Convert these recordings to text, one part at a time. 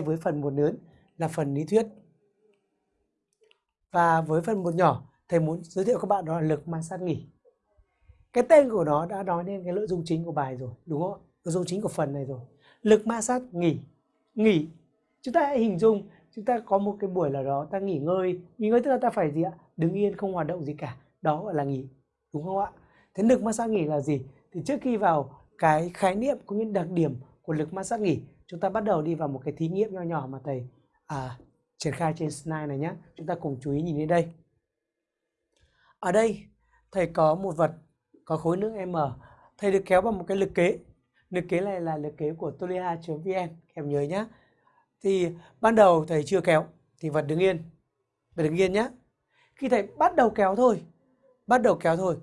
với phần một lớn là phần lý thuyết. Và với phần một nhỏ, thầy muốn giới thiệu các bạn đó là lực ma sát nghỉ. Cái tên của nó đã nói lên cái nội dung chính của bài rồi, đúng không? Nội dung chính của phần này rồi. Lực ma sát nghỉ. Nghỉ. Chúng ta hãy hình dung chúng ta có một cái buổi nào đó ta nghỉ ngơi. Nghỉ ngơi tức là ta phải gì ạ? Đứng yên không hoạt động gì cả. Đó gọi là nghỉ. Đúng không ạ? Thế lực ma sát nghỉ là gì? Thì trước khi vào cái khái niệm cũng như đặc điểm của lực ma sát nghỉ chúng ta bắt đầu đi vào một cái thí nghiệm nho nhỏ mà thầy à, triển khai trên slide này nhé chúng ta cùng chú ý nhìn đến đây. Ở đây thầy có một vật có khối nước m. Thầy được kéo bằng một cái lực kế. Lực kế này là lực kế của tolia.vn em nhớ nhé thì ban đầu thầy chưa kéo thì vật đứng yên. Vật đứng yên nhé khi thầy bắt đầu kéo thôi bắt đầu kéo thôi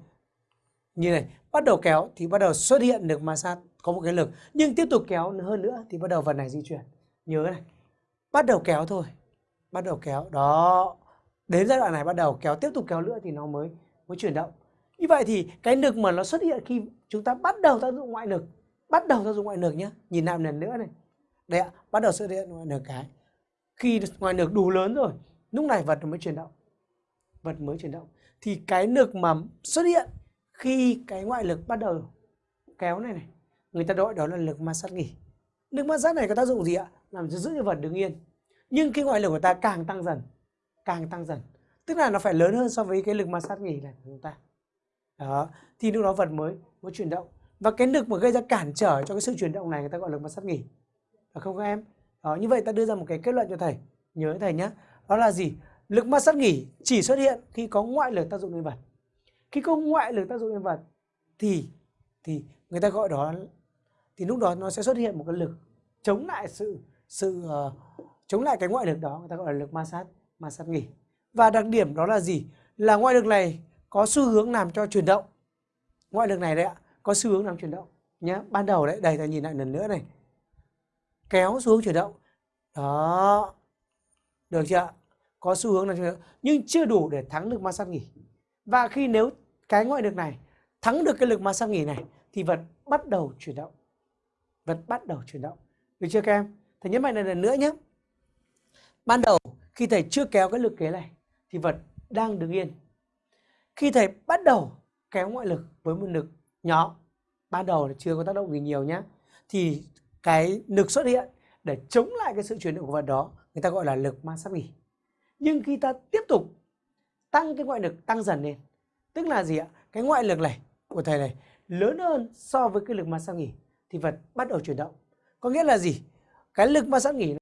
như này, bắt đầu kéo thì bắt đầu xuất hiện được ma sát, có một cái lực. Nhưng tiếp tục kéo hơn nữa thì bắt đầu vật này di chuyển. Nhớ này, bắt đầu kéo thôi, bắt đầu kéo. Đó, đến giai đoạn này bắt đầu kéo, tiếp tục kéo nữa thì nó mới mới chuyển động. Như vậy thì cái lực mà nó xuất hiện khi chúng ta bắt đầu tác dụng ngoại lực, bắt đầu tác dụng ngoại lực nhé nhìn lại một lần nữa này. Đây ạ, bắt đầu xuất hiện ngoại lực cái. Khi ngoại lực đủ lớn rồi, lúc này vật mới chuyển động. Vật mới chuyển động. Thì cái lực mà xuất hiện khi cái ngoại lực bắt đầu kéo này này, người ta gọi đó là lực ma sát nghỉ. Lực ma sát này có tác dụng gì ạ? Làm giữ cho vật đứng yên. Nhưng cái ngoại lực của ta càng tăng dần, càng tăng dần. Tức là nó phải lớn hơn so với cái lực ma sát nghỉ này của chúng ta. Đó, thì lúc đó vật mới mới chuyển động. Và cái lực mà gây ra cản trở cho cái sự chuyển động này người ta gọi là lực ma sát nghỉ. Phải không các em? Đó, như vậy ta đưa ra một cái kết luận cho thầy. Nhớ thầy nhé đó là gì? Lực ma sát nghỉ chỉ xuất hiện khi có ngoại lực tác dụng lên vật khi có ngoại lực tác dụng lên vật thì thì người ta gọi đó thì lúc đó nó sẽ xuất hiện một cái lực chống lại sự sự uh, chống lại cái ngoại lực đó người ta gọi là lực ma sát ma sát nghỉ. Và đặc điểm đó là gì? Là ngoại lực này có xu hướng làm cho chuyển động. Ngoại lực này đấy ạ có xu hướng làm chuyển động nhé ban đầu đấy đây ta nhìn lại lần nữa này. Kéo xu hướng chuyển động. Đó. Được chưa có xu hướng làm chuyển động. Nhưng chưa đủ để thắng lực ma sát nghỉ và khi nếu cái ngoại lực này thắng được cái lực ma sát nghỉ này thì vật bắt đầu chuyển động. Vật bắt đầu chuyển động. Được chưa các em? Thầy nhấn mạnh này lần nữa nhé. Ban đầu khi thầy chưa kéo cái lực kế này thì vật đang đứng yên. Khi thầy bắt đầu kéo ngoại lực với một lực nhỏ, ban đầu là chưa có tác động gì nhiều nhé, thì cái lực xuất hiện để chống lại cái sự chuyển động của vật đó, người ta gọi là lực ma sát nghỉ. Nhưng khi ta tiếp tục tăng cái ngoại lực tăng dần lên, tức là gì ạ? Cái ngoại lực này của thầy này lớn hơn so với cái lực ma sát nghỉ thì vật bắt đầu chuyển động. Có nghĩa là gì? Cái lực ma sát nghỉ